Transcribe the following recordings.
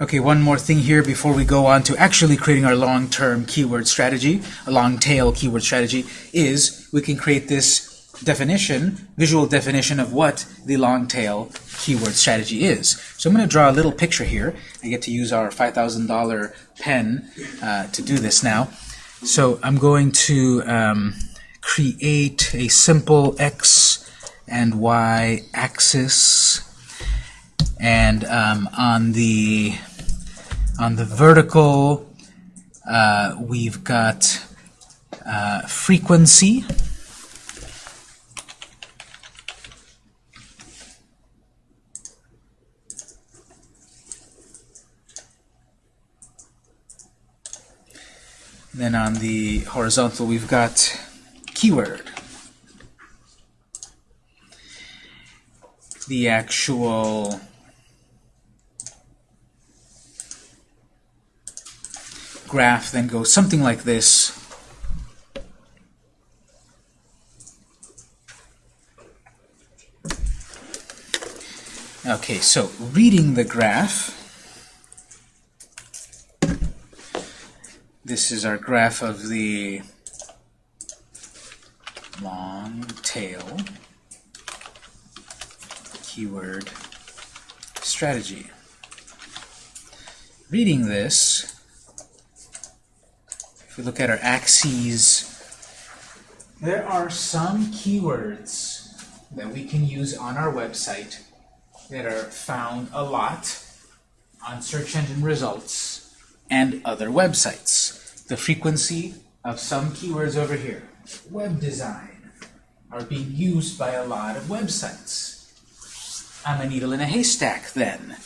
Okay, one more thing here before we go on to actually creating our long-term keyword strategy, a long-tail keyword strategy, is we can create this definition, visual definition of what the long-tail keyword strategy is. So I'm going to draw a little picture here. I get to use our $5,000 pen uh, to do this now. So I'm going to um, create a simple x and y axis and um, on the on the vertical uh, we've got uh, frequency. Then on the horizontal we've got keyword. The actual graph then goes something like this. Okay, so reading the graph, this is our graph of the long tail keyword strategy. Reading this, we look at our axes, there are some keywords that we can use on our website that are found a lot on search engine results and other websites. The frequency of some keywords over here, web design, are being used by a lot of websites. I'm a needle in a haystack then,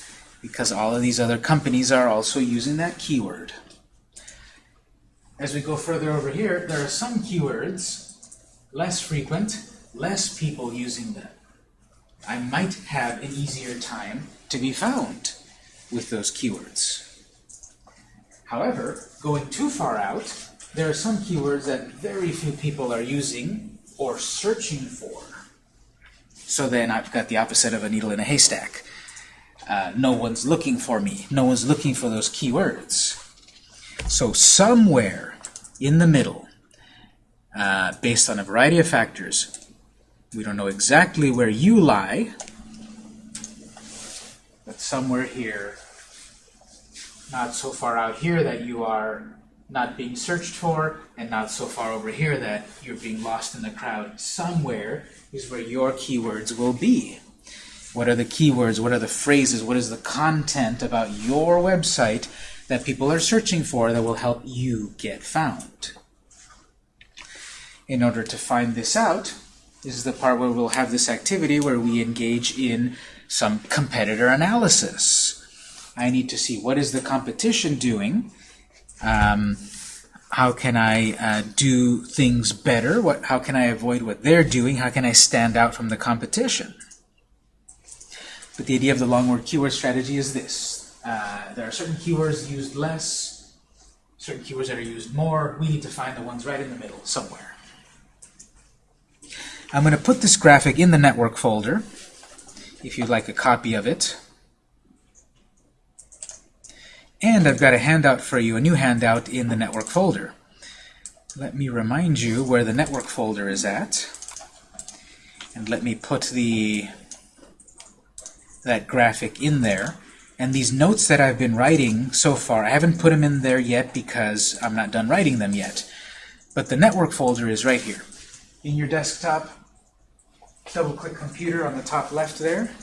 because all of these other companies are also using that keyword. As we go further over here, there are some keywords, less frequent, less people using them. I might have an easier time to be found with those keywords. However, going too far out, there are some keywords that very few people are using or searching for. So then I've got the opposite of a needle in a haystack. Uh, no one's looking for me. No one's looking for those keywords. So somewhere in the middle, uh, based on a variety of factors. We don't know exactly where you lie, but somewhere here, not so far out here that you are not being searched for, and not so far over here that you're being lost in the crowd. Somewhere is where your keywords will be. What are the keywords? What are the phrases? What is the content about your website that people are searching for that will help you get found. In order to find this out, this is the part where we'll have this activity where we engage in some competitor analysis. I need to see what is the competition doing, um, how can I uh, do things better, what, how can I avoid what they're doing, how can I stand out from the competition. But the idea of the long word keyword strategy is this. Uh, there are certain keywords used less, certain keywords that are used more. We need to find the ones right in the middle somewhere. I'm going to put this graphic in the network folder, if you'd like a copy of it. And I've got a handout for you, a new handout in the network folder. Let me remind you where the network folder is at. And let me put the that graphic in there. And these notes that I've been writing so far, I haven't put them in there yet because I'm not done writing them yet. But the network folder is right here. In your desktop, double-click computer on the top left there.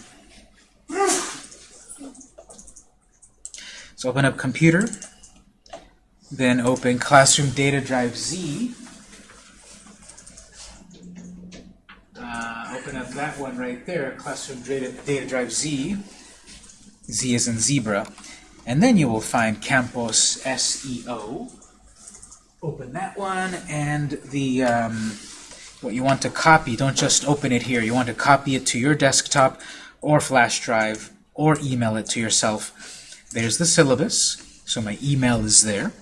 So open up computer, then open Classroom Data Drive Z. Uh, open up that one right there, Classroom Data, Data Drive Z. Z is in zebra. And then you will find Campos SEO. Open that one, and the um, what you want to copy, don't just open it here. You want to copy it to your desktop or flash drive or email it to yourself. There's the syllabus, so my email is there,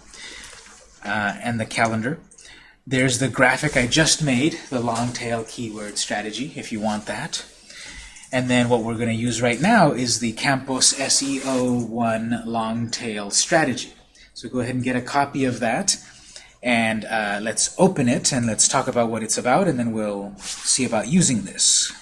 uh, and the calendar. There's the graphic I just made, the long tail keyword strategy, if you want that. And then what we're going to use right now is the Campos SEO1 long tail strategy. So go ahead and get a copy of that. And uh, let's open it and let's talk about what it's about, and then we'll see about using this.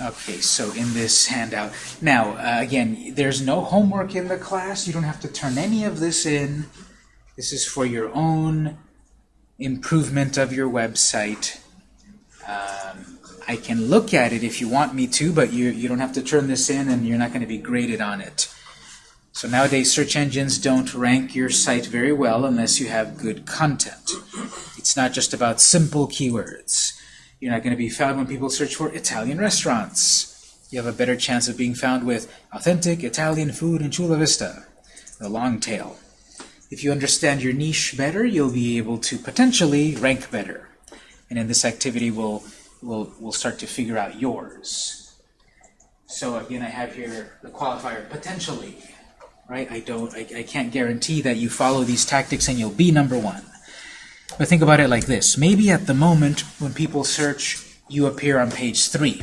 Okay, so in this handout, now uh, again, there's no homework in the class. You don't have to turn any of this in. This is for your own improvement of your website. Um, I can look at it if you want me to, but you, you don't have to turn this in and you're not going to be graded on it. So nowadays, search engines don't rank your site very well unless you have good content. It's not just about simple keywords. You're not going to be found when people search for Italian restaurants. You have a better chance of being found with authentic Italian food in Chula Vista, the long tail. If you understand your niche better, you'll be able to potentially rank better. And in this activity, we'll, we'll, we'll start to figure out yours. So again, I have here the qualifier potentially. Right? I don't I, I can't guarantee that you follow these tactics and you'll be number one. But think about it like this. Maybe at the moment when people search, you appear on page 3.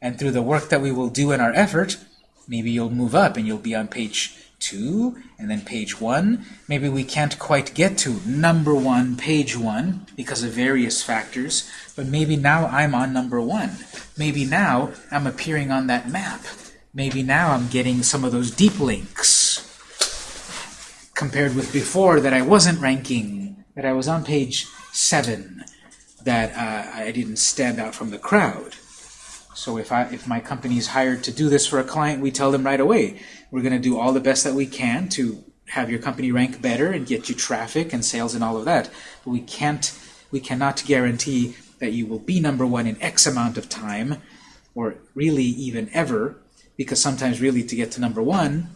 And through the work that we will do in our effort, maybe you'll move up and you'll be on page 2 and then page 1. Maybe we can't quite get to number 1, page 1 because of various factors, but maybe now I'm on number 1. Maybe now I'm appearing on that map. Maybe now I'm getting some of those deep links compared with before that I wasn't ranking that I was on page 7, that uh, I didn't stand out from the crowd. So if, I, if my company is hired to do this for a client, we tell them right away, we're going to do all the best that we can to have your company rank better and get you traffic and sales and all of that. But we can't, we cannot guarantee that you will be number one in X amount of time, or really even ever, because sometimes really to get to number one,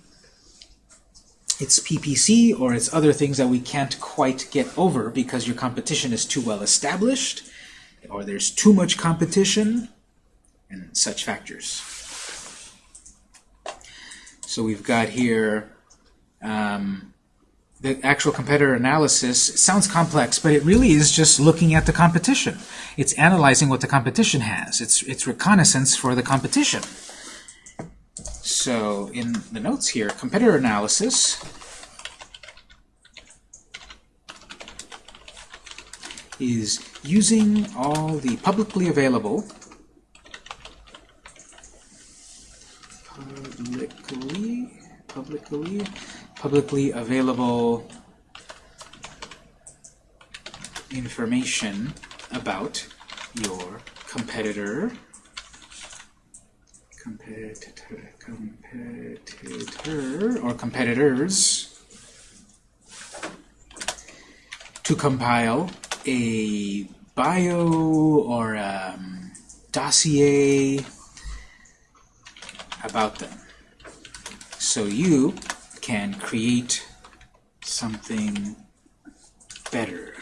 it's PPC or it's other things that we can't quite get over because your competition is too well established or there's too much competition and such factors. So we've got here um, the actual competitor analysis. Sounds complex, but it really is just looking at the competition. It's analyzing what the competition has. It's, it's reconnaissance for the competition. So in the notes here, competitor analysis. Is using all the publicly available. Publicly publicly publicly available information about your competitor competitor, competitor or competitors to compile a bio or a um, dossier about them. So you can create something better.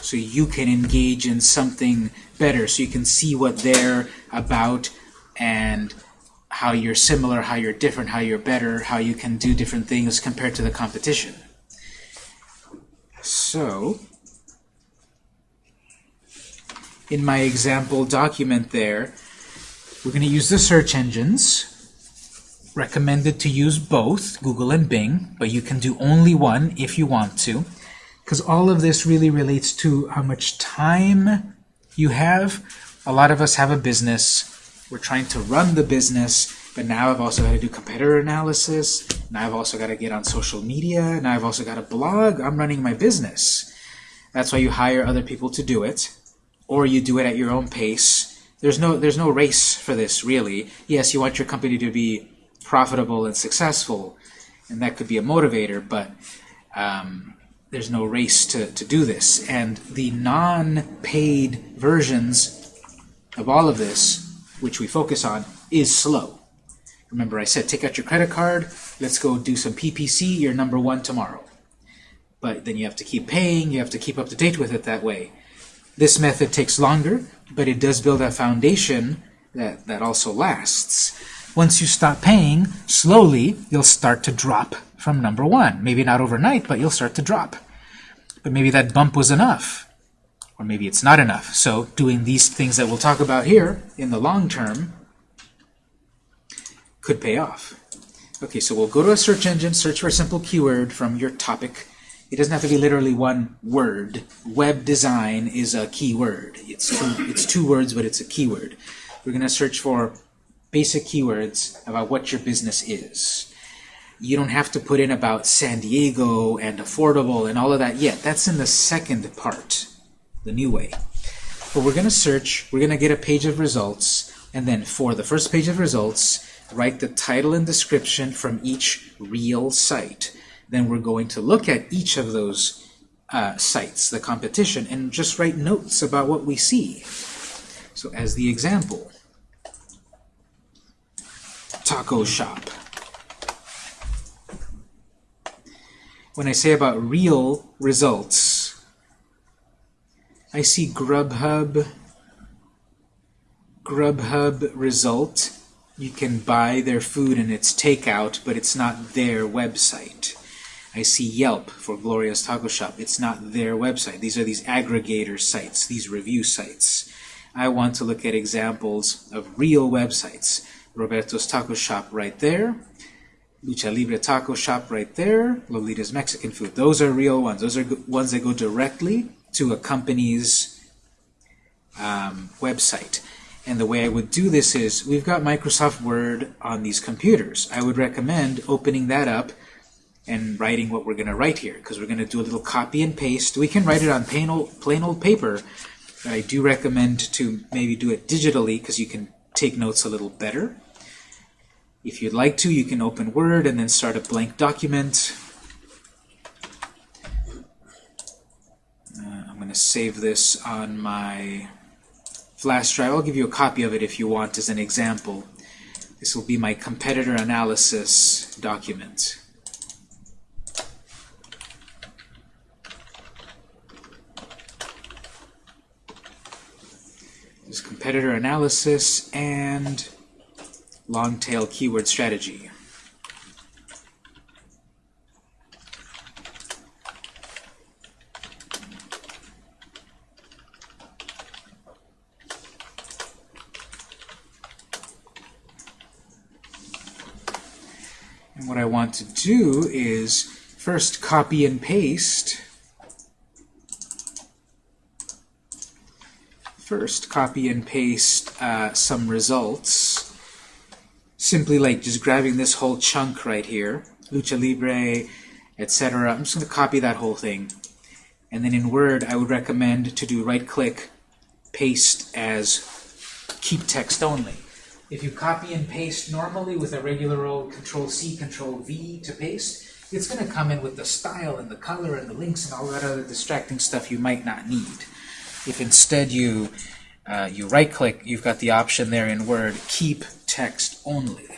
So you can engage in something better. So you can see what they're about and how you're similar, how you're different, how you're better, how you can do different things compared to the competition. So, in my example document there, we're going to use the search engines. Recommended to use both, Google and Bing, but you can do only one if you want to, because all of this really relates to how much time you have. A lot of us have a business we're trying to run the business, but now I've also got to do competitor analysis. Now I've also got to get on social media. Now I've also got a blog. I'm running my business. That's why you hire other people to do it, or you do it at your own pace. There's no, there's no race for this, really. Yes, you want your company to be profitable and successful, and that could be a motivator, but um, there's no race to, to do this. And the non-paid versions of all of this which we focus on, is slow. Remember I said take out your credit card, let's go do some PPC, you're number one tomorrow. But then you have to keep paying, you have to keep up to date with it that way. This method takes longer, but it does build a foundation that, that also lasts. Once you stop paying, slowly you'll start to drop from number one. Maybe not overnight, but you'll start to drop. But maybe that bump was enough. Or maybe it's not enough. So doing these things that we'll talk about here in the long term could pay off. Okay, so we'll go to a search engine, search for a simple keyword from your topic. It doesn't have to be literally one word. Web design is a keyword. It's two, it's two words, but it's a keyword. We're going to search for basic keywords about what your business is. You don't have to put in about San Diego and affordable and all of that yet. That's in the second part, the new way. But we're going to search, we're going to get a page of results, and then for the first page of results, write the title and description from each real site. Then we're going to look at each of those uh, sites, the competition, and just write notes about what we see. So as the example, taco shop. When I say about real results, I see Grubhub, Grubhub result. You can buy their food and it's takeout, but it's not their website. I see Yelp for Gloria's Taco Shop. It's not their website. These are these aggregator sites, these review sites. I want to look at examples of real websites. Roberto's Taco Shop right there. Lucha Libre Taco Shop right there. Lolita's Mexican Food. Those are real ones. Those are ones that go directly to a company's um, website. And the way I would do this is, we've got Microsoft Word on these computers. I would recommend opening that up and writing what we're going to write here, because we're going to do a little copy and paste. We can write it on plain old, plain old paper, but I do recommend to maybe do it digitally, because you can take notes a little better. If you'd like to, you can open Word and then start a blank document. Uh, I'm going to save this on my flash drive. I'll give you a copy of it if you want as an example. This will be my competitor analysis document. This competitor analysis and long tail keyword strategy. And what I want to do is first copy and paste. First copy and paste uh, some results. Simply like just grabbing this whole chunk right here lucha libre etc I'm just going to copy that whole thing. And then in Word I would recommend to do right click paste as keep text only if you copy and paste normally with a regular old Control C, Control V to paste, it's going to come in with the style and the color and the links and all that other distracting stuff you might not need. If instead you uh, you right-click, you've got the option there in Word, Keep Text Only.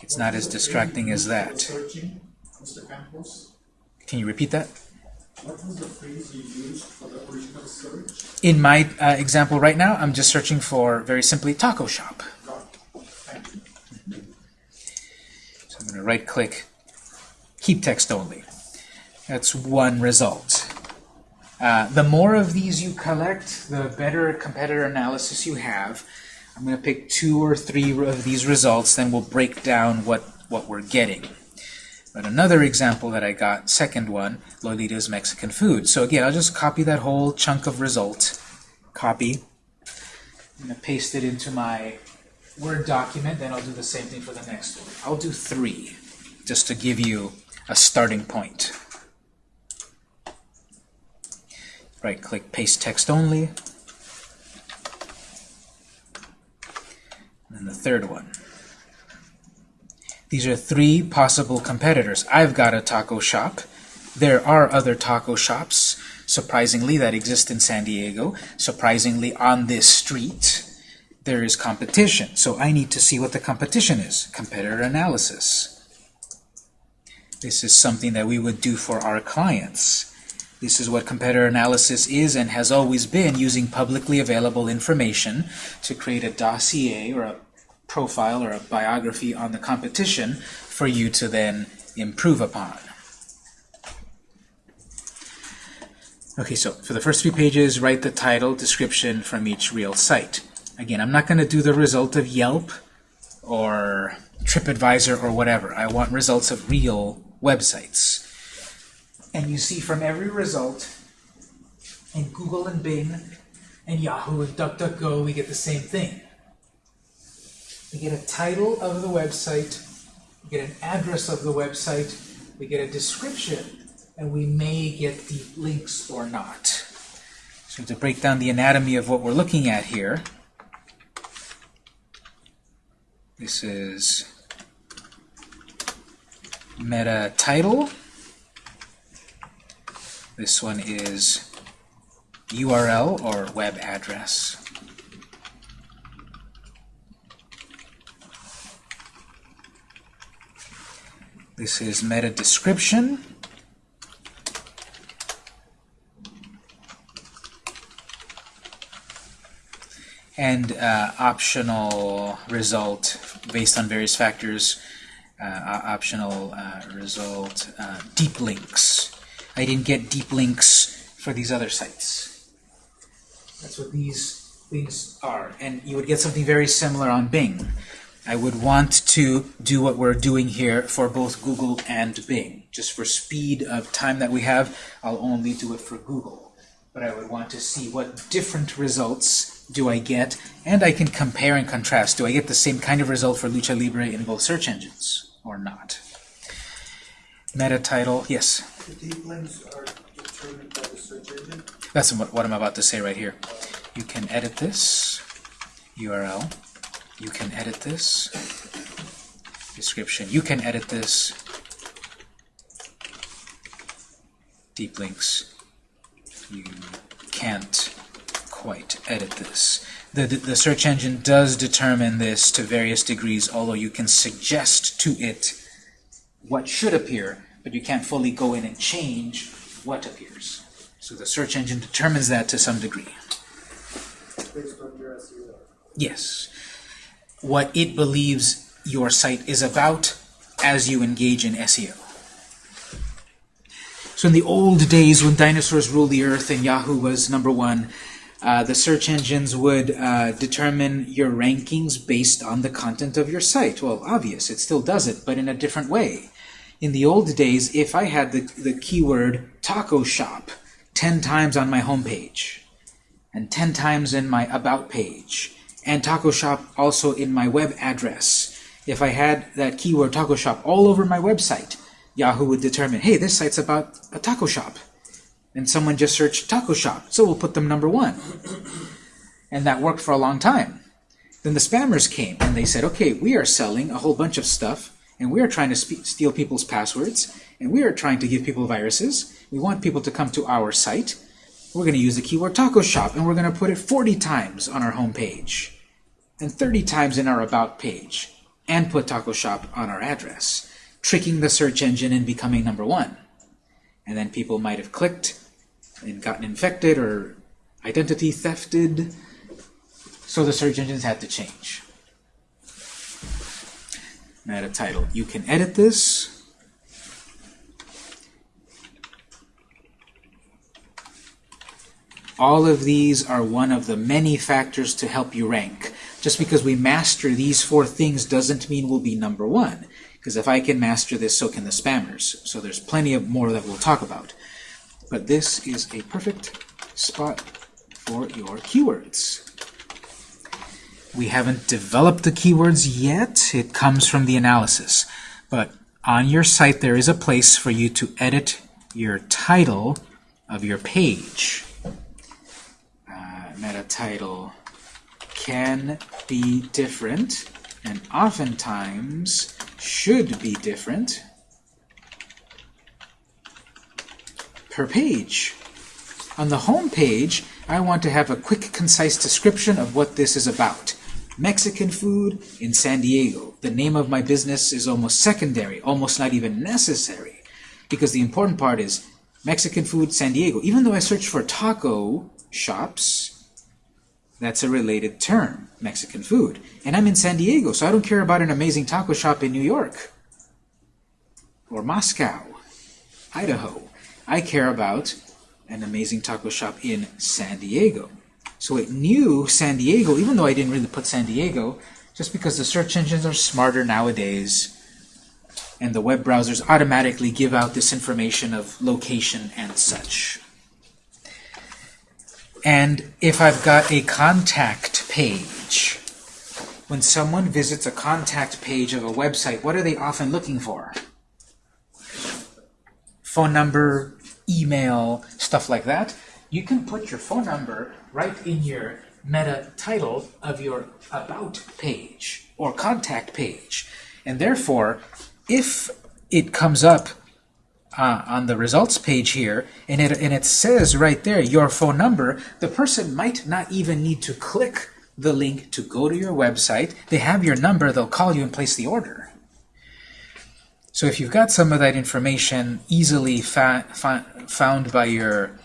It's not as distracting as that. Can you repeat that? What was the phrase you used for the original search? In my uh, example right now, I'm just searching for, very simply, taco shop. So I'm going to right-click, keep text only. That's one result. Uh, the more of these you collect, the better competitor analysis you have. I'm going to pick two or three of these results, then we'll break down what, what we're getting. But another example that I got, second one, Lolita's Mexican food. So again, I'll just copy that whole chunk of result. Copy. I'm going to paste it into my Word document, then I'll do the same thing for the next one. I'll do three, just to give you a starting point. Right-click, paste text only. And the third one. These are three possible competitors. I've got a taco shop. There are other taco shops, surprisingly, that exist in San Diego. Surprisingly, on this street, there is competition. So I need to see what the competition is. Competitor analysis. This is something that we would do for our clients. This is what competitor analysis is and has always been, using publicly available information to create a dossier or a profile or a biography on the competition for you to then improve upon. Okay, so for the first few pages, write the title, description from each real site. Again, I'm not going to do the result of Yelp or TripAdvisor or whatever. I want results of real websites. And you see from every result, in Google and Bing, and Yahoo and DuckDuckGo, we get the same thing. We get a title of the website, we get an address of the website, we get a description, and we may get the links or not. So to break down the anatomy of what we're looking at here, this is meta title. This one is URL or web address. This is meta description. And uh, optional result based on various factors. Uh, optional uh, result, uh, deep links. I didn't get deep links for these other sites. That's what these things are. And you would get something very similar on Bing. I would want to do what we're doing here for both Google and Bing. Just for speed of time that we have, I'll only do it for Google. But I would want to see what different results do I get, and I can compare and contrast. Do I get the same kind of result for Lucha Libre in both search engines or not? Meta title, yes? The deep links are determined by the search engine. That's what what I'm about to say right here. You can edit this URL. You can edit this description. You can edit this deep links. You can't quite edit this. The, the, the search engine does determine this to various degrees, although you can suggest to it what should appear, but you can't fully go in and change what appears. So the search engine determines that to some degree. based on your SEO. Yes. What it believes your site is about as you engage in SEO. So in the old days when dinosaurs ruled the earth and Yahoo was number one, uh, the search engines would uh, determine your rankings based on the content of your site. Well, obvious, it still does it, but in a different way. In the old days, if I had the, the keyword taco shop 10 times on my homepage, and 10 times in my about page, and taco shop also in my web address, if I had that keyword taco shop all over my website, Yahoo would determine, hey, this site's about a taco shop and someone just searched taco shop, so we'll put them number one. And that worked for a long time. Then the spammers came and they said, okay, we are selling a whole bunch of stuff and we are trying to steal people's passwords and we are trying to give people viruses. We want people to come to our site. We're going to use the keyword taco shop and we're going to put it 40 times on our home page and 30 times in our about page and put taco shop on our address, tricking the search engine and becoming number one. And then people might have clicked and gotten infected or identity thefted. So the search engines had to change. Meta title. You can edit this. All of these are one of the many factors to help you rank. Just because we master these four things doesn't mean we'll be number one. Because if I can master this, so can the spammers. So there's plenty of more that we'll talk about. But this is a perfect spot for your keywords. We haven't developed the keywords yet. It comes from the analysis. But on your site, there is a place for you to edit your title of your page. Uh, meta title can be different, and oftentimes should be different per page. On the home page, I want to have a quick, concise description of what this is about. Mexican food in San Diego. The name of my business is almost secondary, almost not even necessary, because the important part is Mexican food, San Diego. Even though I search for taco shops, That's a related term, Mexican food. And I'm in San Diego, so I don't care about an amazing taco shop in New York or Moscow, Idaho. I care about an amazing taco shop in San Diego. So it knew San Diego, even though I didn't really put San Diego, just because the search engines are smarter nowadays and the web browsers automatically give out this information of location and such. And if I've got a contact page, when someone visits a contact page of a website, what are they often looking for? Phone number, email, stuff like that. You can put your phone number right in your meta title of your About page or Contact page. And therefore, if it comes up uh, on the results page here, and it, and it says right there your phone number, the person might not even need to click the link to go to your website. They have your number, they'll call you and place the order. So if you've got some of that information easily found by your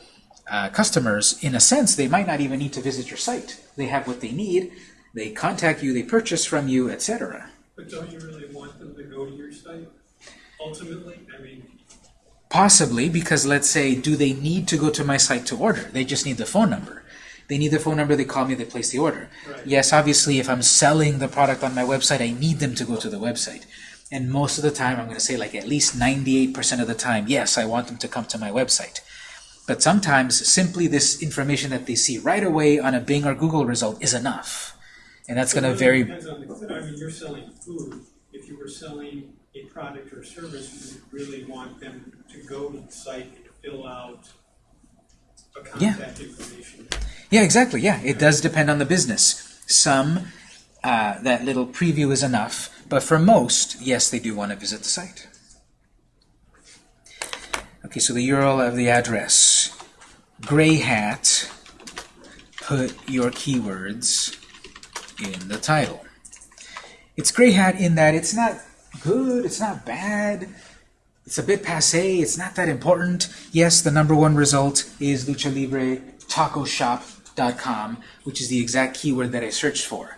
uh, customers, in a sense, they might not even need to visit your site. They have what they need, they contact you, they purchase from you, etc. But don't you really want them to go to your site ultimately? I mean, Possibly, because let's say, do they need to go to my site to order? They just need the phone number. They need the phone number, they call me, they place the order. Right. Yes, obviously, if I'm selling the product on my website, I need them to go to the website. And most of the time, I'm going to say like at least 98% of the time, yes, I want them to come to my website. But sometimes, simply this information that they see right away on a Bing or Google result is enough. And that's going to it vary Depends on the, I mean, you're selling food. If you were selling a product or service, you really want them to go to the site and fill out a Yeah. contact information. Yeah, exactly. Yeah, it does depend on the business. Some, uh, that little preview is enough, but for most, yes, they do want to visit the site. Okay, so the URL of the address. Gray hat, put your keywords in the title. It's gray hat in that it's not good, it's not bad, it's a bit passe, it's not that important. Yes, the number one result is Lucha Libre Taco Shop.com, which is the exact keyword that I searched for.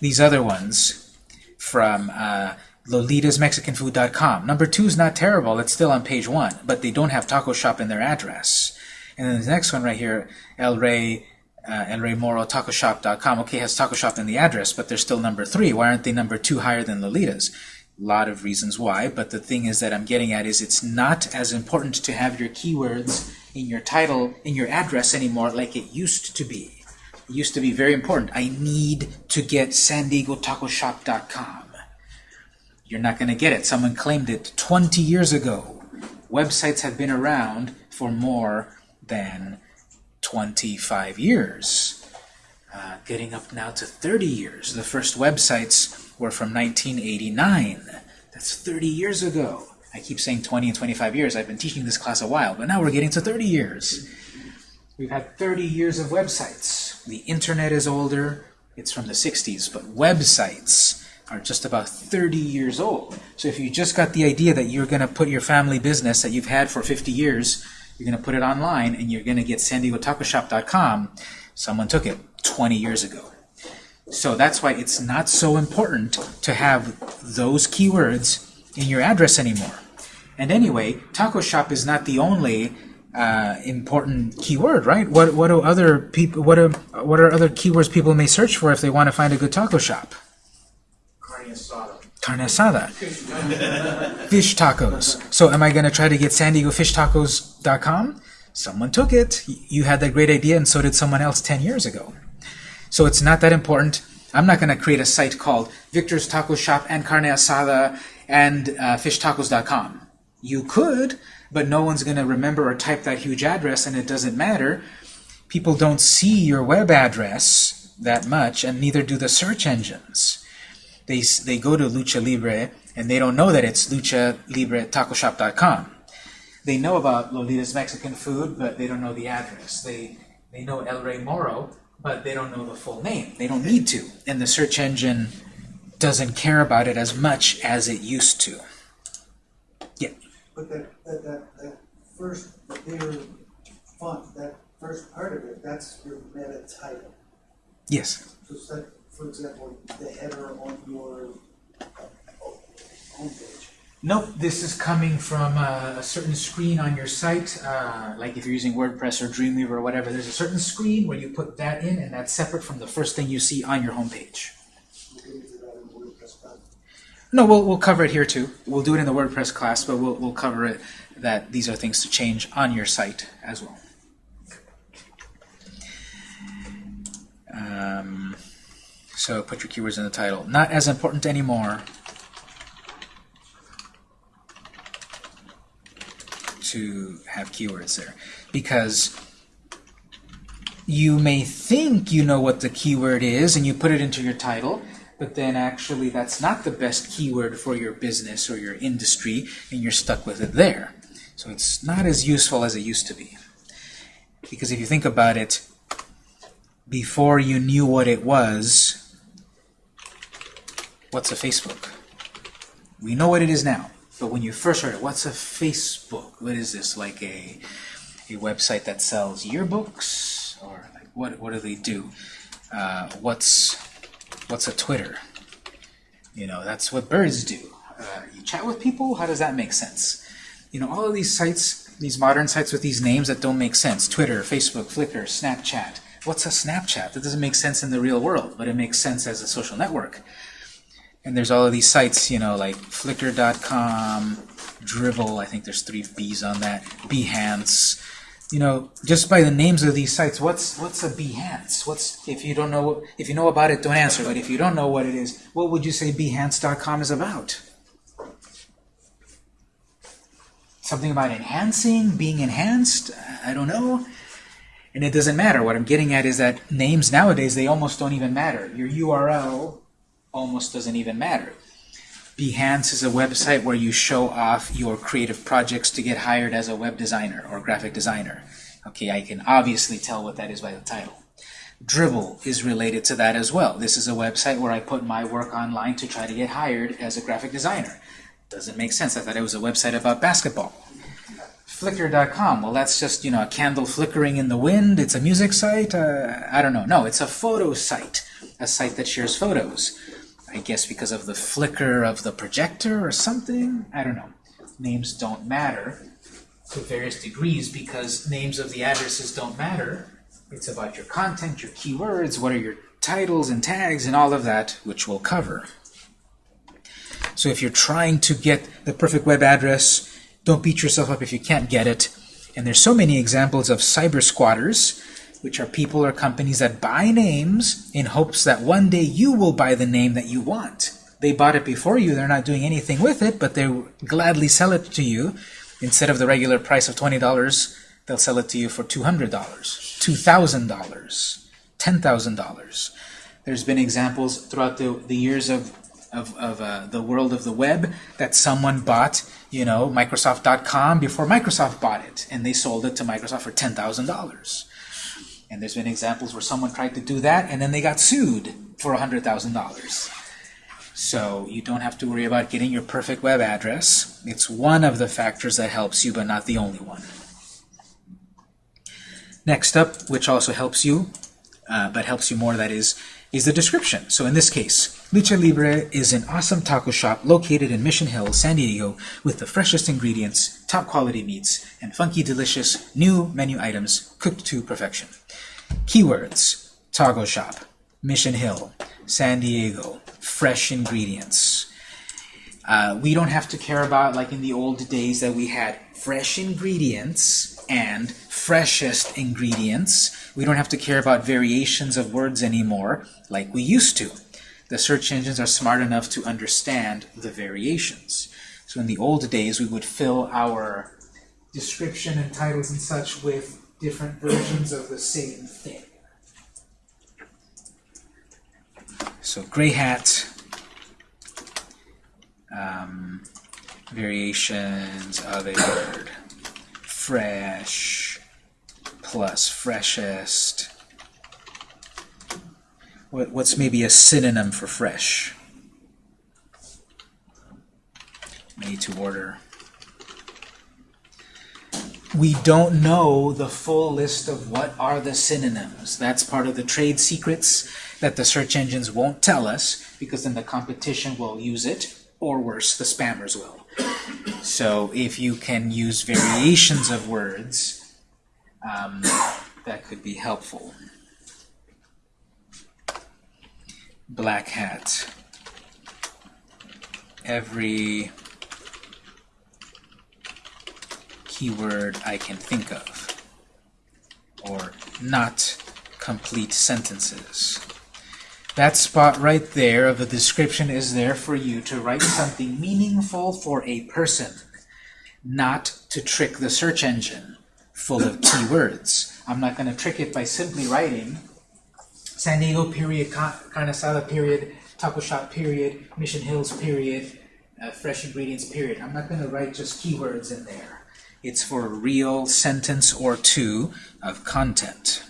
These other ones from uh, LolitasMexicanFood.com. Number two is not terrible, it's still on page one, but they don't have Taco Shop in their address. And then the next one right here, El Rey, uh, El Rey Moro TacoShop.com. Okay, has Taco Shop in the address, but they're still number three. Why aren't they number two higher than Lolitas? Lot of reasons why, but the thing is that I'm getting at is it's not as important to have your keywords in your title, in your address anymore like it used to be. It used to be very important. I need to get San Diego Taco Shop.com. You're not going to get it. Someone claimed it 20 years ago. Websites have been around for more than 25 years. Uh, getting up now to 30 years. The first websites were from 1989. That's 30 years ago. I keep saying 20 and 25 years. I've been teaching this class a while, but now we're getting to 30 years. We've had 30 years of websites. The internet is older. It's from the 60s, but websites are just about 30 years old. So if you just got the idea that you're going to put your family business that you've had for 50 years, you're going to put it online and you're going to get san diego taco shop.com, someone took it 20 years ago. So that's why it's not so important to have those keywords in your address anymore. And anyway, taco shop is not the only uh, important keyword, right? What what do other people what are what are other keywords people may search for if they want to find a good taco shop? Carne asada. Carne asada, fish tacos. So am I going to try to get San Diego Fish Tacos.com? Someone took it. You had that great idea, and so did someone else 10 years ago. So it's not that important. I'm not going to create a site called Victor's Taco Shop and Carne Asada and uh, FishTacos.com. You could, but no one's going to remember or type that huge address, and it doesn't matter. People don't see your web address that much, and neither do the search engines. They, they go to Lucha Libre, and they don't know that it's Lucha Libre TacoShop.com. They know about Lolita's Mexican food, but they don't know the address. They, they know El Rey Moro, but they don't know the full name. They don't need to. And the search engine doesn't care about it as much as it used to. Yeah. But that, that, that, that first, the bigger font, that first part of it, that's your meta title. Yes. So for example, the header on your uh, homepage. Nope, this is coming from a, a certain screen on your site, uh, like if you're using WordPress or Dreamweaver or whatever, there's a certain screen where you put that in and that's separate from the first thing you see on your homepage. No, we'll, we'll cover it here too. We'll do it in the WordPress class, but we'll, we'll cover it that these are things to change on your site as well. Um, so put your keywords in the title. Not as important anymore to have keywords there because you may think you know what the keyword is and you put it into your title, but then actually that's not the best keyword for your business or your industry, and you're stuck with it there. So it's not as useful as it used to be. Because if you think about it, before you knew what it was, what's a Facebook? We know what it is now. But when you first heard it, what's a Facebook? What is this? Like a a website that sells yearbooks, or like what what do they do? Uh, what's what's a Twitter? You know, that's what birds do. Uh, you chat with people. How does that make sense? You know, all of these sites, these modern sites with these names that don't make sense. Twitter, Facebook, Flickr, Snapchat. What's a Snapchat? That doesn't make sense in the real world, but it makes sense as a social network. And there's all of these sites, you know, like Flickr.com, Dribbble, I think there's three B's on that, Behance. You know, just by the names of these sites, what's what's a Behance? What's if you don't know if you know about it, don't answer. But if you don't know what it is, what would you say Behance.com is about? Something about enhancing, being enhanced? I don't know. And it doesn't matter. What I'm getting at is that names nowadays, they almost don't even matter. Your URL almost doesn't even matter. Behance is a website where you show off your creative projects to get hired as a web designer or graphic designer. Okay, I can obviously tell what that is by the title. Dribbble is related to that as well. This is a website where I put my work online to try to get hired as a graphic designer. Doesn't make sense. I thought it was a website about basketball. Flickr.com. Well, that's just, you know, a candle flickering in the wind. It's a music site. Uh, I don't know. No, it's a photo site. A site that shares photos. I guess because of the flicker of the projector or something. I don't know. Names don't matter to various degrees because names of the addresses don't matter. It's about your content, your keywords, what are your titles and tags and all of that, which we'll cover. So if you're trying to get the perfect web address, don't beat yourself up if you can't get it. And there's so many examples of cyber squatters, which are people or companies that buy names in hopes that one day you will buy the name that you want. They bought it before you, they're not doing anything with it, but they gladly sell it to you. Instead of the regular price of $20, they'll sell it to you for $200, $2,000, $10,000. There's been examples throughout the, the years of of, of uh, the world of the web that someone bought, you know, Microsoft.com before Microsoft bought it, and they sold it to Microsoft for ten thousand dollars. And there's been examples where someone tried to do that, and then they got sued for hundred thousand dollars. So you don't have to worry about getting your perfect web address. It's one of the factors that helps you, but not the only one. Next up, which also helps you, uh, but helps you more, that is, is the description. So in this case, Lucha Libre is an awesome taco shop located in Mission Hill, San Diego, with the freshest ingredients, top quality meats, and funky delicious new menu items cooked to perfection. Keywords, taco shop, Mission Hill, San Diego, fresh ingredients. Uh, we don't have to care about, like in the old days, that we had fresh ingredients and freshest ingredients. We don't have to care about variations of words anymore like we used to. The search engines are smart enough to understand the variations. So in the old days, we would fill our description and titles and such with different versions of the same thing. So gray hat, um, variations of a word, fresh plus freshest. What, what's maybe a synonym for fresh? Made to order. We don't know the full list of what are the synonyms. That's part of the trade secrets that the search engines won't tell us because then the competition will use it, or worse, the spammers will. So if you can use variations of words, um, that could be helpful. Black hat. Every keyword I can think of. Or not complete sentences. That spot right there of the description is there for you to write something meaningful for a person, not to trick the search engine full of keywords. I'm not going to trick it by simply writing San Diego period, Ca- carne asada period, taco shop period, Mission Hills period, uh, fresh ingredients period. I'm not going to write just keywords in there. It's for a real sentence or two of content.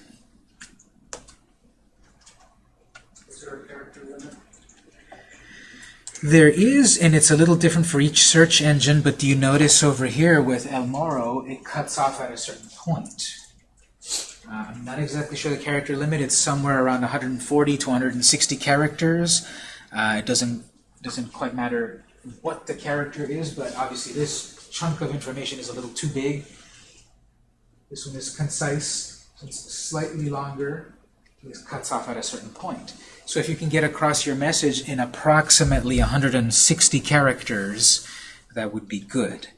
Is there a character limit? There is, and it's a little different for each search engine, but do you notice over here with El Moro, it cuts off at a certain point. Uh, I'm not exactly sure the character limit. It's somewhere around 140 to 160 characters. Uh, it doesn't doesn't quite matter what the character is, but obviously this chunk of information is a little too big. This one is concise, it's slightly longer. It cuts off at a certain point. So if you can get across your message in approximately 160 characters, that would be good.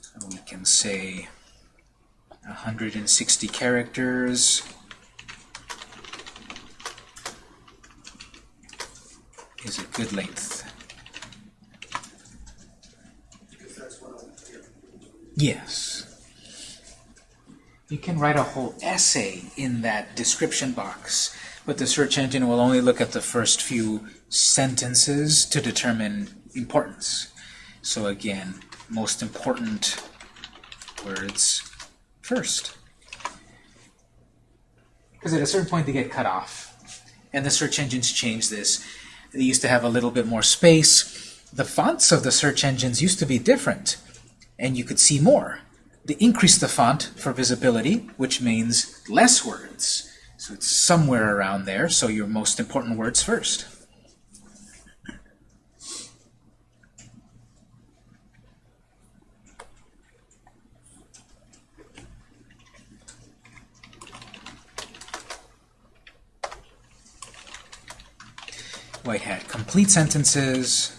So we can say 160 characters is a good length. Because that's what I'm hearing. Yes. You can write a whole essay in that description box, but the search engine will only look at the first few sentences to determine importance. So again, most important words first. Because at a certain point they get cut off. And the search engines change this. They used to have a little bit more space. The fonts of the search engines used to be different, and you could see more. They increased the font for visibility, which means less words. So it's somewhere around there, so your most important words first. White hat. Complete sentences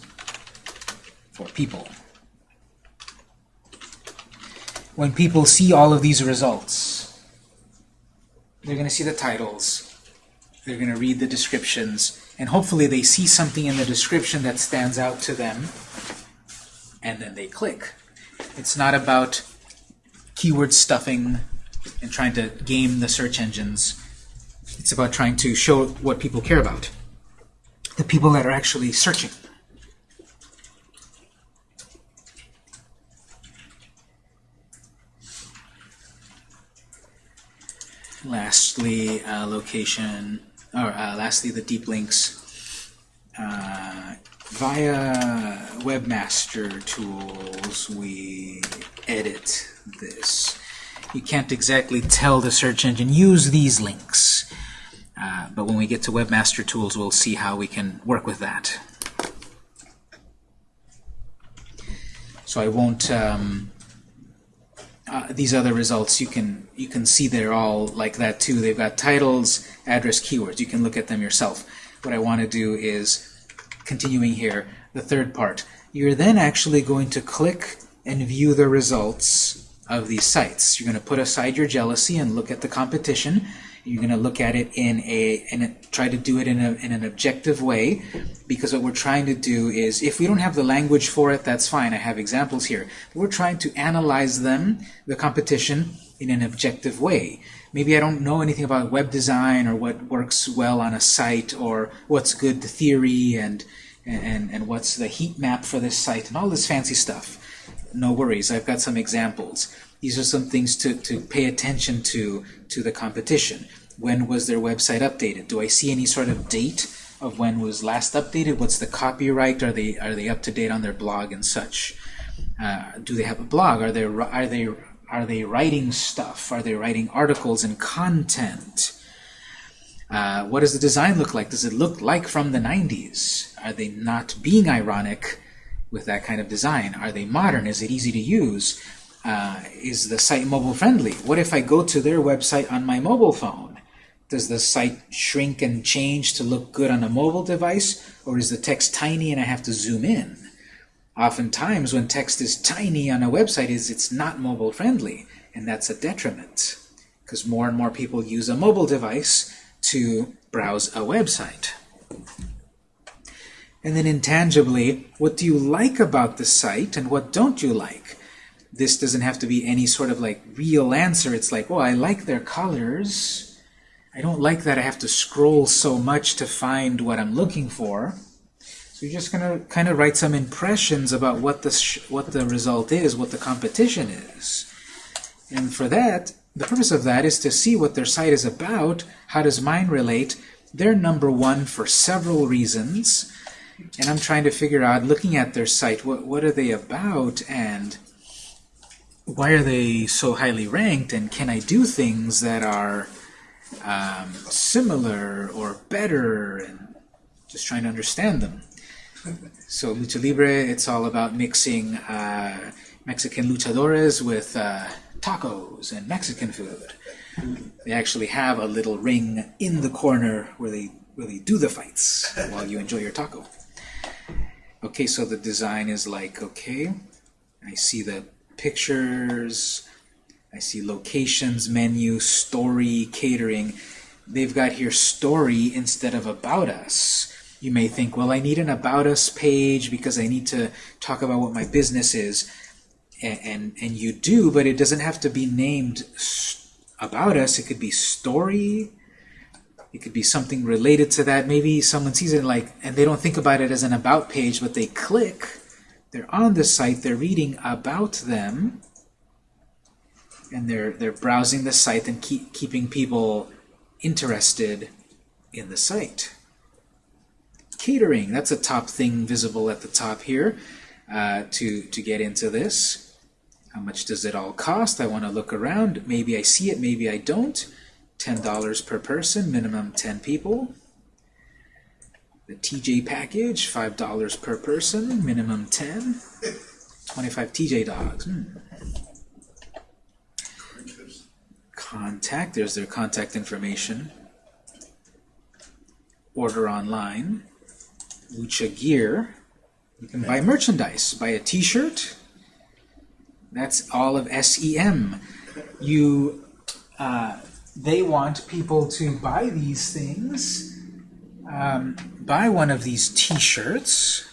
for people. When people see all of these results, they're going to see the titles, they're going to read the descriptions, and hopefully they see something in the description that stands out to them, and then they click. It's not about keyword stuffing and trying to game the search engines. It's about trying to show what people care about the people that are actually searching. Lastly, uh, location, or uh, lastly, the deep links. Uh, via Webmaster Tools, we edit this. You can't exactly tell the search engine, use these links. Uh, but when we get to Webmaster Tools, we'll see how we can work with that. So I won't. Um, uh, these other results you can you can see they're all like that too. They've got titles, address, keywords. You can look at them yourself. What I want to do is continuing here. The third part. You're then actually going to click and view the results of these sites. You're going to put aside your jealousy and look at the competition. You're going to look at it in a and try to do it in, a, in an objective way because what we're trying to do is if we don't have the language for it, that's fine. I have examples here. We're trying to analyze them, the competition, in an objective way. Maybe I don't know anything about web design or what works well on a site or what's good theory and and, and what's the heat map for this site and all this fancy stuff. No worries, I've got some examples. These are some things to, to pay attention to to the competition. When was their website updated? Do I see any sort of date of when was last updated? What's the copyright? Are they are they up to date on their blog and such? Uh, do they have a blog? Are they are they are they writing stuff? Are they writing articles and content? Uh, what does the design look like? Does it look like from the 90s? Are they not being ironic with that kind of design? Are they modern? Is it easy to use? Uh, is the site mobile friendly? What if I go to their website on my mobile phone? Does the site shrink and change to look good on a mobile device? Or is the text tiny and I have to zoom in? Oftentimes when text is tiny on a website is it's not mobile friendly and that's a detriment because more and more people use a mobile device to browse a website. And then intangibly, what do you like about the site and what don't you like? This doesn't have to be any sort of like real answer. It's like, oh, I like their colors. I don't like that I have to scroll so much to find what I'm looking for. So you're just going to kind of write some impressions about what the, what the result is, what the competition is. And for that, the purpose of that is to see what their site is about. How does mine relate? They're number one for several reasons. And I'm trying to figure out, looking at their site, what, what are they about and why are they so highly ranked? And can I do things that are um, similar or better? And just trying to understand them. So Lucha Libre, it's all about mixing uh, Mexican luchadores with uh, tacos and Mexican food. They actually have a little ring in the corner where they they do the fights while you enjoy your taco. Okay, so the design is like, okay, I see the pictures, I see locations, menu, story, catering. They've got here story instead of about us. You may think, well, I need an about us page because I need to talk about what my business is and, and, and you do, but it doesn't have to be named about us. It could be story. It could be something related to that. Maybe someone sees it like, and they don't think about it as an about page, but they click. They're on the site. They're reading about them, and they're they're browsing the site and keep keeping people interested in the site. Catering. That's a top thing visible at the top here. Uh, to to get into this. How much does it all cost? I want to look around. Maybe I see it, maybe I don't. $10 per person, minimum 10 people. The TJ package, $5 per person, minimum 10. 25 TJ dogs. Hmm. Contact, there's their contact information. Order online. Lucha Gear. You can buy merchandise. Buy a t-shirt, that's all of SEM. You, uh, they want people to buy these things. Um, buy one of these T-shirts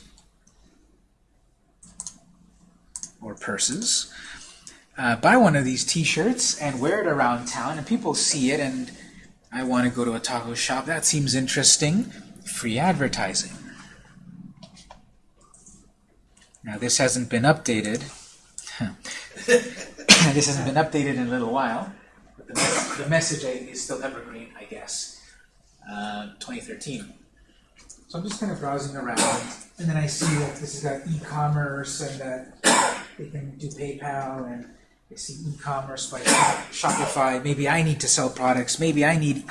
or purses. Uh, buy one of these T-shirts and wear it around town, and people see it, and I want to go to a taco shop. That seems interesting. Free advertising. Now this hasn't been updated. this hasn't been updated in a little while. But the, message is still evergreen, I guess. Uh, 2013. So I'm just kind of browsing around, and then I see that this has got e-commerce and that they can do PayPal, and I see e-commerce by Shopify. Maybe I need to sell products. Maybe I need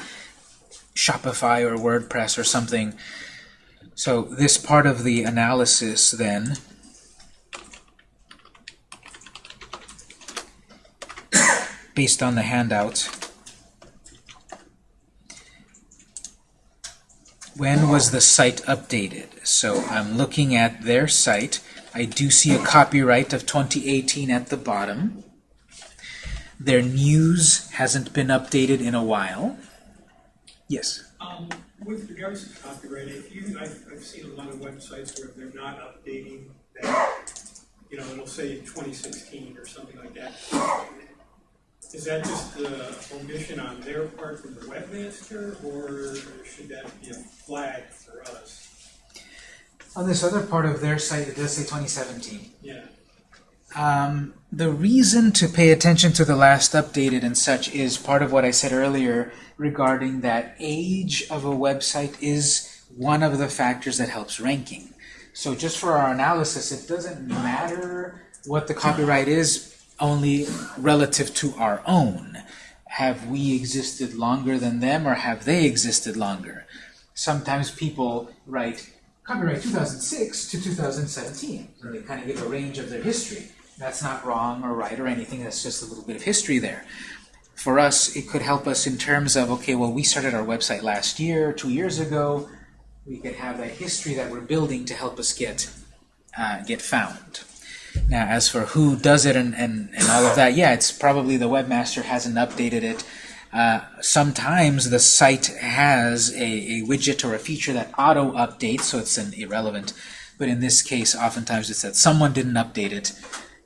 Shopify or WordPress or something. So this part of the analysis then based on the handout. When was the site updated? So I'm looking at their site. I do see a copyright of 2018 at the bottom. Their news hasn't been updated in a while. Yes? Um, with regards to copyright, if you, I've, I've seen a lot of websites where they're not updating that, you know, it'll say 2016 or something like that. Is that just the omission on their part from the webmaster, or should that be a flag for us? On this other part of their site, it does say 2017. Yeah. Um, the reason to pay attention to the last updated and such is part of what I said earlier regarding that age of a website is one of the factors that helps ranking. So just for our analysis, it doesn't matter what the copyright is only relative to our own. Have we existed longer than them or have they existed longer? Sometimes people write copyright 2006 to 2017. And they kind of give a range of their history. That's not wrong or right or anything, that's just a little bit of history there. For us, it could help us in terms of, okay, well, we started our website last year, two years ago. We could have that history that we're building to help us get uh, get found. Now, as for who does it and, and, and all of that, yeah, it's probably the webmaster hasn't updated it. Uh, sometimes the site has a, a widget or a feature that auto updates, so it's an irrelevant. But in this case, oftentimes it's that someone didn't update it,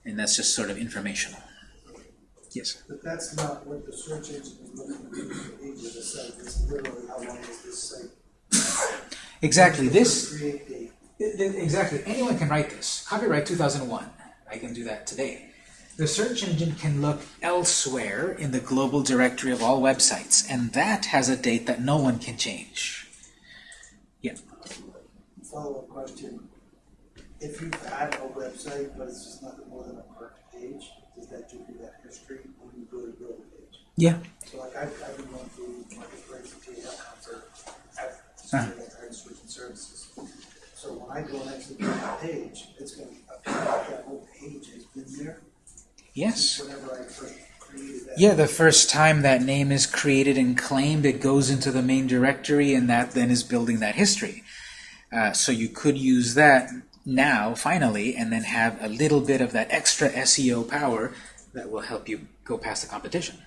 and that's just sort of informational. Yes. But that's not what the search engine is looking at, the page of the site, it's literally how long is this site? Exactly. This Create date. Th- th- Exactly. Anyone can write this. Copyright 2001. I can do that today. The search engine can look elsewhere in the global directory of all websites, and that has a date that no one can change. Yeah. Follow-up question. If you've a website, but it's just nothing more than a parked page, does that give you that history when you go to build a page? Yeah. So like I've, I've been going through marketplace and for, I've, Uh-huh. I've switching services. So when I go next to build a page, it's gonna appear like that whole page has been there. Yes. Whenever I first. Yeah, the first time that name is created and claimed, it goes into the main directory, and that then is building that history. Uh, so you could use that now, finally, and then have a little bit of that extra SEO power that will help you go past the competition.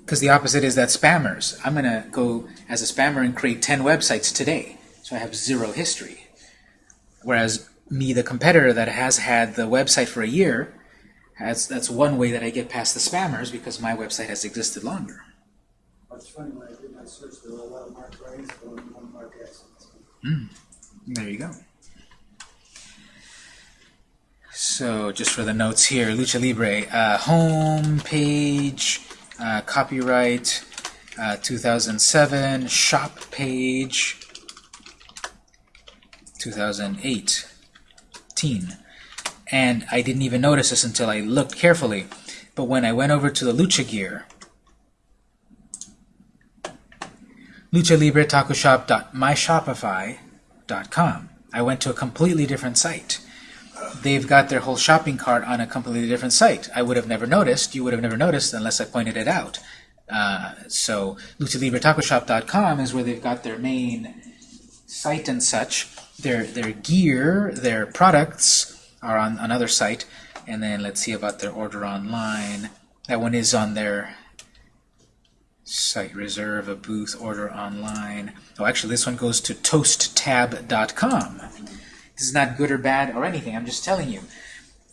Because the opposite is that spammers. I'm going to go as a spammer and create 10 websites today, so I have zero history. Whereas me, the competitor that has had the website for a year, has, that's one way that I get past the spammers because my website has existed longer. It's funny, when I did my search, there were a lot of Mark Ryan's, but only one Mark S. There you go. So just for the notes here, Lucha Libre, uh, home page, uh, copyright, uh, 2007, shop page, 2018. And I didn't even notice this until I looked carefully. But when I went over to the Lucha Gear, luchalibretacoshop.myshopify.com. I went to a completely different site. They've got their whole shopping cart on a completely different site. I would have never noticed. You would have never noticed unless I pointed it out. Uh, so luchalibretacoshop.com is where they've got their main site and such. Their their gear, their products are on another site. And then let's see about their order online. That one is on their site reserve a booth order online. Oh actually this one goes to toasttab.com this is not good or bad or anything. I'm just telling you.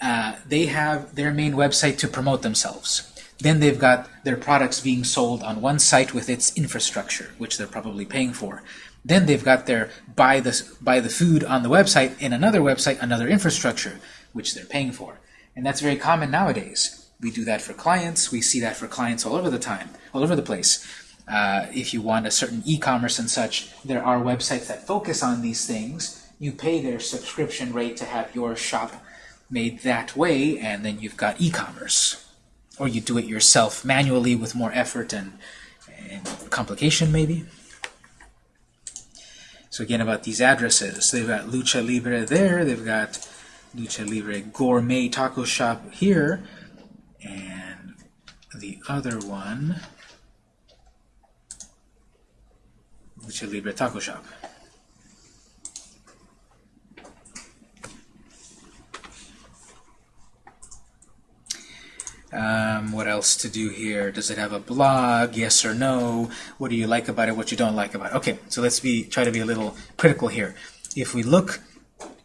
Uh, they have their main website to promote themselves. Then they've got their products being sold on one site with its infrastructure which they're probably paying for then they've got their buy the buy the food on the website in another website another infrastructure which they're paying for and that's very common nowadays we do that for clients. We see that for clients all over the time, all over the place. Uh, if you want a certain e-commerce and such, there are websites that focus on these things. You pay their subscription rate to have your shop made that way, and then you've got e-commerce. Or you do it yourself manually with more effort and, and complication, maybe. So again, about these addresses, they've got Lucha Libre there, they've got Lucha Libre Gourmet Taco Shop here, and the other one, Lucha Libre Taco Shop. Um, what else to do here? Does it have a blog? Yes or no? What do you like about it? What you don't like about it? Okay, so let's be try to be a little critical here. If we look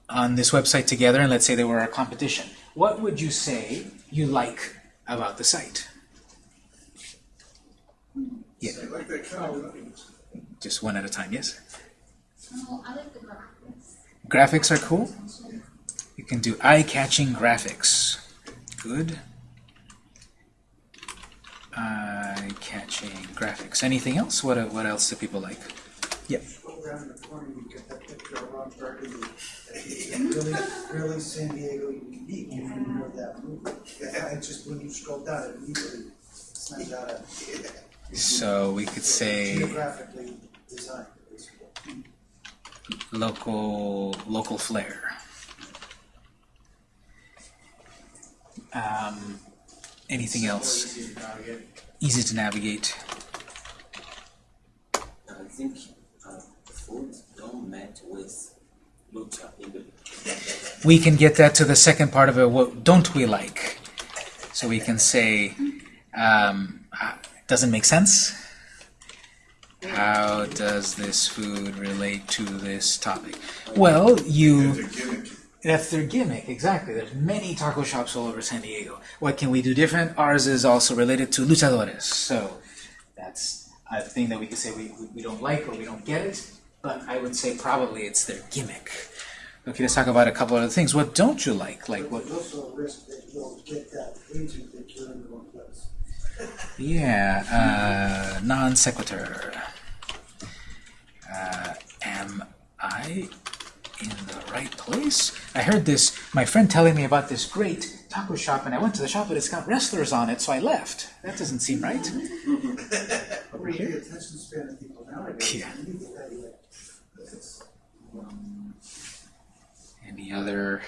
on this website together, and let's say they were our competition, what would you say you like about the site? Yeah. Just one at a time, yes? I like the graphics. Graphics are cool. You can do eye-catching graphics. Good. Eye-catching graphics. Anything else? What what else do people like? Yep. Well, around the corner, you get that picture of Ron Burgundy. It's Really, really San Diego unique, if you know that movie. Yeah, just when you scroll down, it immediately sends out a So we could say geographically designed, basically. local local flair. Um, anything else? Easy to navigate. Easy to navigate. I think uh, food don't match with lucha. We can get that to the second part of it. What don't we like? So we can say, um, uh, doesn't make sense. How does this food relate to this topic? Well, you. It's a gimmick. That's their gimmick, exactly. There's many taco shops all over San Diego. What can we do different? Ours is also related to luchadores. So that's a thing that we could say we, we, we don't like or we don't get it, but I would say probably it's their gimmick. Okay, let's talk about a couple other things. What don't you like? Like what? There's also a risk that you'll get that page and think you're in the wrong place. Yeah, uh, non sequitur. Uh, am I in the right place? I heard this, my friend telling me about this great taco shop, and I went to the shop, but it's got wrestlers on it, so I left. That doesn't seem right. Over here, Yeah. Any other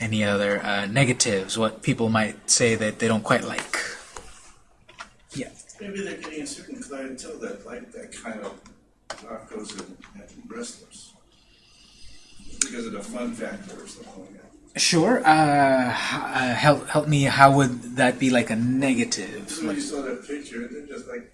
any other uh, negatives? What people might say that they don't quite like? Yeah. Maybe they're getting a certain clientele that like that kind of tacos and wrestlers. Because of the fun factor or something like that. Sure. Uh, uh, help help me. How would that be like a negative? So when you saw that picture, they're just like,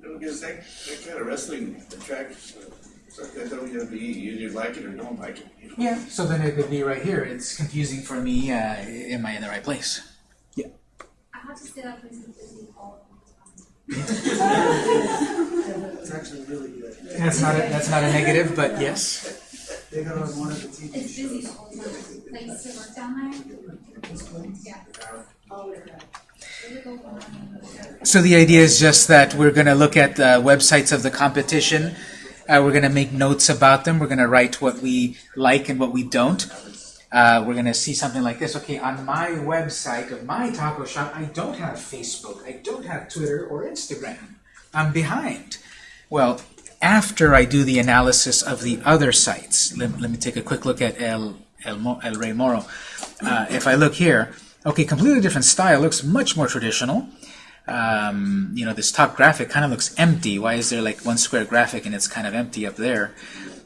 you know, because that, that kind of wrestling attracts uh, something that WWE. You either like it or don't like it. You know? Yeah, so then it could be right here. It's confusing for me. Uh, am I in the right place? Yeah. I have to say that place is busy all the time. It's actually really good. That's not a, that's not a negative, but yes. They got on one of the TV It's busy shows. all the time. Like, you still work down there? Yeah. Really go on. So the idea is just that we're going to look at the websites of the competition. Uh, we're going to make notes about them. We're going to write what we like and what we don't. Uh, we're going to see something like this. Okay, on my website of my taco shop, I don't have Facebook. I don't have Twitter or Instagram. I'm behind. Well, after I do the analysis of the other sites, let, let me take a quick look at El, El, El Rey Moro. Uh, if I look here, okay, completely different style, looks much more traditional. Um, you know, this top graphic kind of looks empty. Why is there like one square graphic and it's kind of empty up there?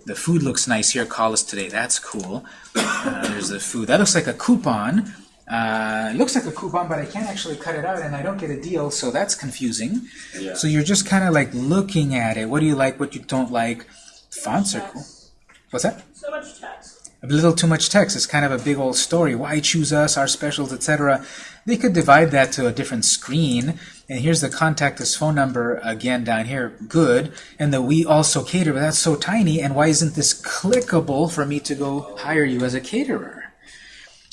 The food looks nice here. Call us today. That's cool. Uh, there's the food. That looks like a coupon. Uh, it looks like a coupon, but I can't actually cut it out, and I don't get a deal, so that's confusing. Yeah. So you're just kind of like looking at it. What do you like? What you don't like? Fonts are cool. What's that? So much text. a little too much text. It's kind of a big old story. Why choose us, our specials, etc. They could divide that to a different screen. And here's the contact us phone number again down here. Good. And the we also cater, but that's so tiny. And why isn't this clickable for me to go hire you as a caterer?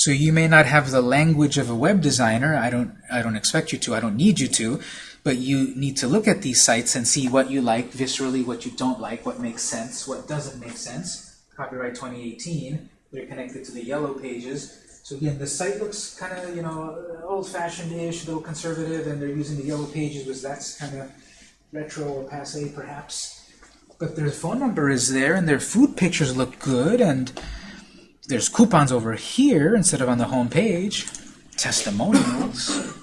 So you may not have the language of a web designer. I don't I don't expect you to. I don't need you to. But you need to look at these sites and see what you like viscerally, what you don't like, what makes sense, what doesn't make sense. Copyright 2018. They're connected to the yellow pages. So again, the site looks kind of, you know, old-fashioned-ish, though conservative, and they're using the yellow pages, which that's kind of retro or passe, perhaps. But their phone number is there, and their food pictures look good, and there's coupons over here instead of on the home page. Testimonials.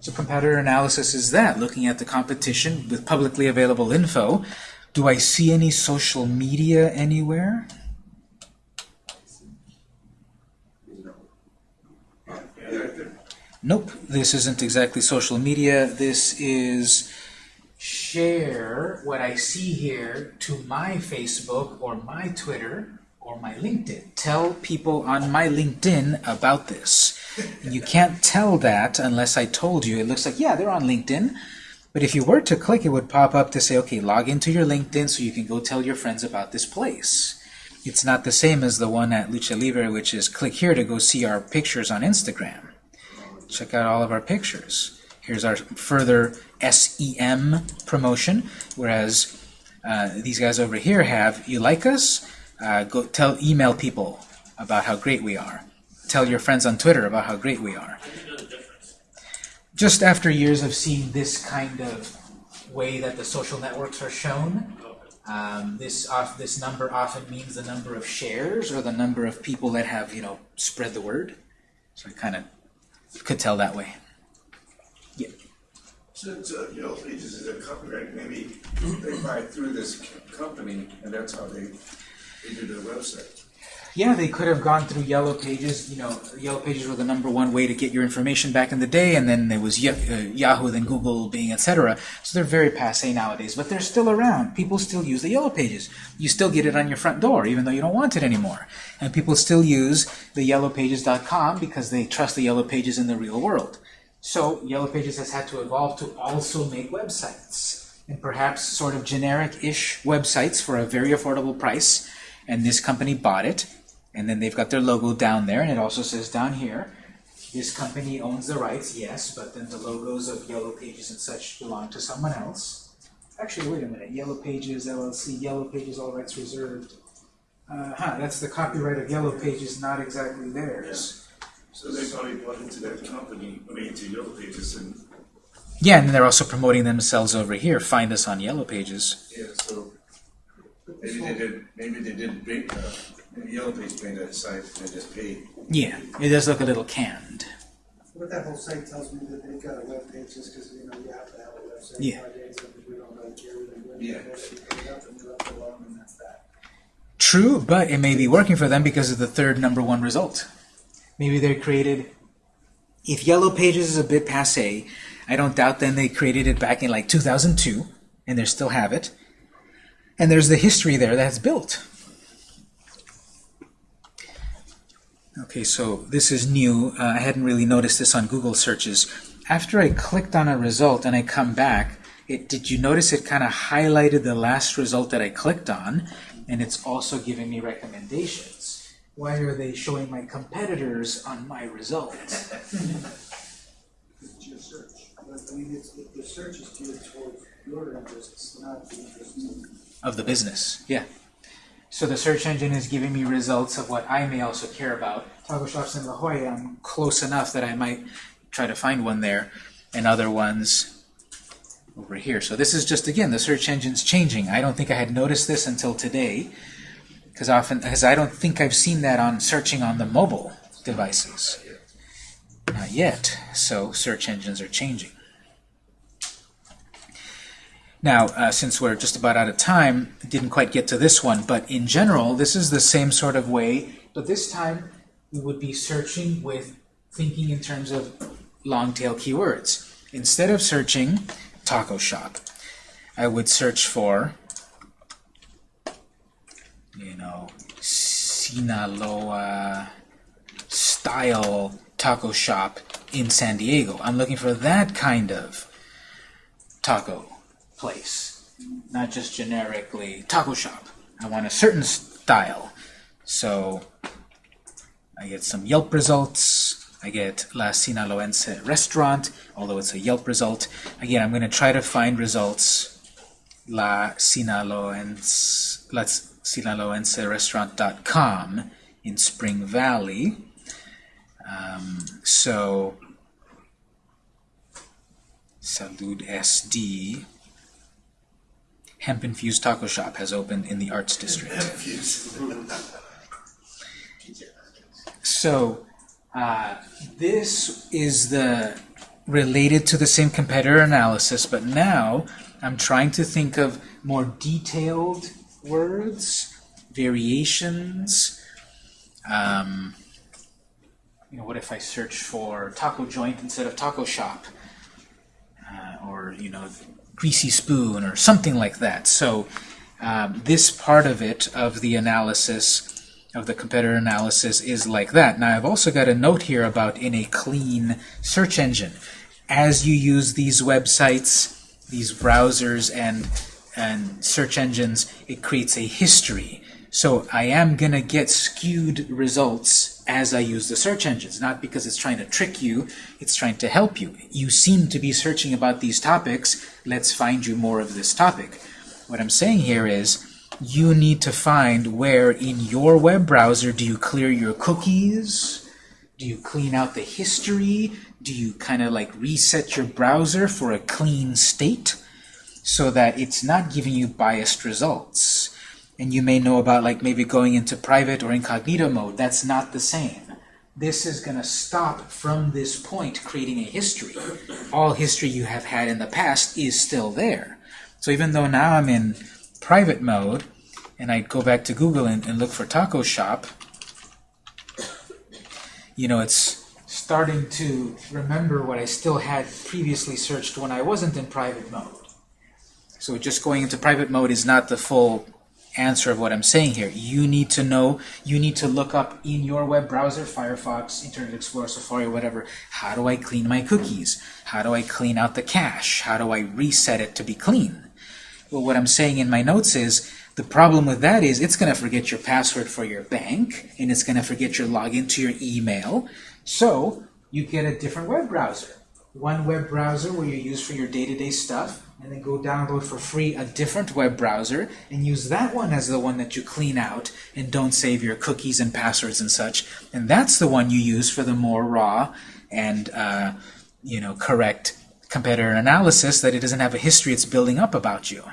So competitor analysis is that, looking at the competition with publicly available info. Do I see any social media anywhere? Nope, this isn't exactly social media. This is share what I see here to my Facebook or my Twitter or my LinkedIn. Tell people on my LinkedIn about this. You can't tell that unless I told you. It looks like, yeah, they're on LinkedIn. But if you were to click, it would pop up to say, okay, log into your LinkedIn so you can go tell your friends about this place. It's not the same as the one at Lucha Libre, which is click here to go see our pictures on Instagram. Check out all of our pictures. Here's our further SEM promotion, whereas uh, these guys over here have, you like us? Uh, go tell, email people about how great we are. Tell your friends on Twitter about how great we are. Just after years of seeing this kind of way that the social networks are shown, um, this off, this number often means the number of shares or the number of people that have you know spread the word. So I kind of could tell that way. Yeah. Since, uh, Yellow Pages is a copyright, maybe they buy through this company, and that's how they, their website. Yeah, they could have gone through Yellow Pages. You know, Yellow Pages were the number one way to get your information back in the day, and then there was uh, Yahoo, then Google, Bing, etc. So they're very passe nowadays, but they're still around. People still use the Yellow Pages. You still get it on your front door, even though you don't want it anymore. And people still use the YellowPages.com because they trust the Yellow Pages in the real world. So Yellow Pages has had to evolve to also make websites, and perhaps sort of generic-ish websites for a very affordable price. And this company bought it, and then they've got their logo down there, and it also says down here, this company owns the rights, yes, but then the logos of Yellow Pages and such belong to someone else. Actually, wait a minute, Yellow Pages LLC, Yellow Pages, all rights reserved. Uh, huh, that's the copyright of Yellow Pages, not exactly theirs. So they probably bought into that company, I mean, into Yellow Pages, and, Yeah, and they're also promoting themselves over here. Find us on Yellow Pages. yeah, so maybe they did, maybe they did big, uh, maybe Yellow Pages made that site, and they just paid. Yeah, it does look a little canned. What that whole site tells me that they've got a web page just because, you know, you have to have a website. Yeah. nowadays, and we don't really care what they do. Yeah. You put it up and you left it alone, and that's that. True, but it may be working for them because of the third number one result. Maybe they created. If Yellow Pages is a bit passe, I don't doubt then they created it back in like 2002, and they still have it. And there's the history there that's built. Okay, so this is new. Uh, I hadn't really noticed this on Google searches. After I clicked on a result and I come back, it, did you notice it kind of highlighted the last result that I clicked on? And it's also giving me recommendations. Why are they showing my competitors on my your search. I mean, it's, the search is geared towards your interests, not the interests. Of the business, yeah. So the search engine is giving me results of what I may also care about. Taco shops in La Jolla, I'm close enough that I might try to find one there, and other ones over here. So this is just, again, the search engine's changing. I don't think I had noticed this until today, because often, because I don't think I've seen that on searching on the mobile devices. Not yet. So search engines are changing. Now, uh, since we're just about out of time, didn't quite get to this one, but in general, this is the same sort of way, but this time we would be searching with thinking in terms of long tail keywords. Instead of searching taco shop, I would search for, you know, Sinaloa style taco shop in San Diego. I'm looking for that kind of taco place, not just generically taco shop. I want a certain style. So I get some Yelp results. I get La Sinaloense restaurant, although it's a Yelp result. Again, I'm going to try to find results La Sinaloense, La Sinaloense restaurant.com in Spring Valley. Um, so Salud SD Hemp Infused Taco Shop has opened in the Arts District. So uh, this is the related to the same competitor analysis, but now I'm trying to think of more detailed words, variations. Um, you know, what if I search for taco joint instead of taco shop? Uh, or, you know, greasy spoon or something like that. So um, this part of it, of the analysis, of the competitor analysis, is like that. Now I've also got a note here about in a clean search engine. As you use these websites, these browsers and, and search engines, it creates a history. So I am going to get skewed results as I use the search engines, not because it's trying to trick you, it's trying to help you. You seem to be searching about these topics, let's find you more of this topic. What I'm saying here is, you need to find where in your web browser do you clear your cookies, do you clean out the history, do you kind of like reset your browser for a clean state so that it's not giving you biased results. And you may know about like maybe going into private or incognito mode. That's not the same. This is going to stop from this point creating a history. All history you have had in the past is still there. So even though now I'm in private mode, and I go back to Google and, and look for taco shop, you know, it's starting to remember what I still had previously searched when I wasn't in private mode. So just going into private mode is not the full answer of what I'm saying here. You need to know, you need to look up in your web browser, Firefox, Internet Explorer, Safari, whatever, how do I clean my cookies? How do I clean out the cache? How do I reset it to be clean? Well, what I'm saying in my notes is, the problem with that is it's going to forget your password for your bank, and it's going to forget your login to your email. So you get a different web browser. One web browser where you use for your day-to-day stuff, and then go download for free a different web browser and use that one as the one that you clean out and don't save your cookies and passwords and such. And that's the one you use for the more raw and uh, you know correct competitor analysis that it doesn't have a history it's building up about you.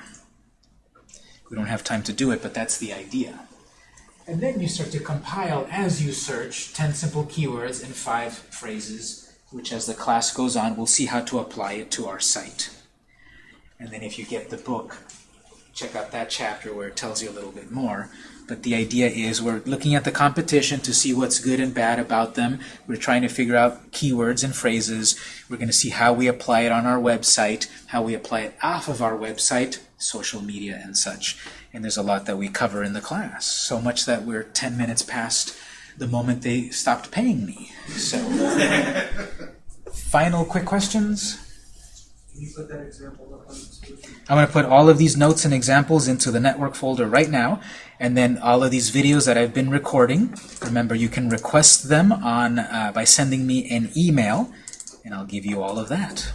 We don't have time to do it, but that's the idea. And then you start to compile as you search 10 simple keywords and 5 phrases, which as the class goes on, we'll see how to apply it to our site. And then if you get the book, check out that chapter where it tells you a little bit more. But the idea is we're looking at the competition to see what's good and bad about them. We're trying to figure out keywords and phrases. We're going to see how we apply it on our website, how we apply it off of our website, social media and such. And there's a lot that we cover in the class. So much that we're 10 minutes past the moment they stopped paying me. So, final quick questions? I'm going to put all of these notes and examples into the network folder right now, and then all of these videos that I've been recording. Remember, you can request them on uh, by sending me an email, and I'll give you all of that.